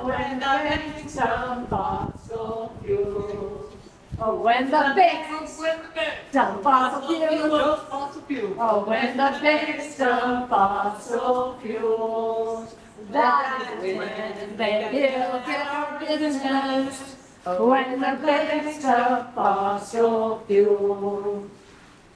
When the banks of fossil fuels. Oh, when the banks When of fossil fuels. Oh, when the banks of fossil fuels. That is when they build their business. Oh, when the banks of fossil fuels.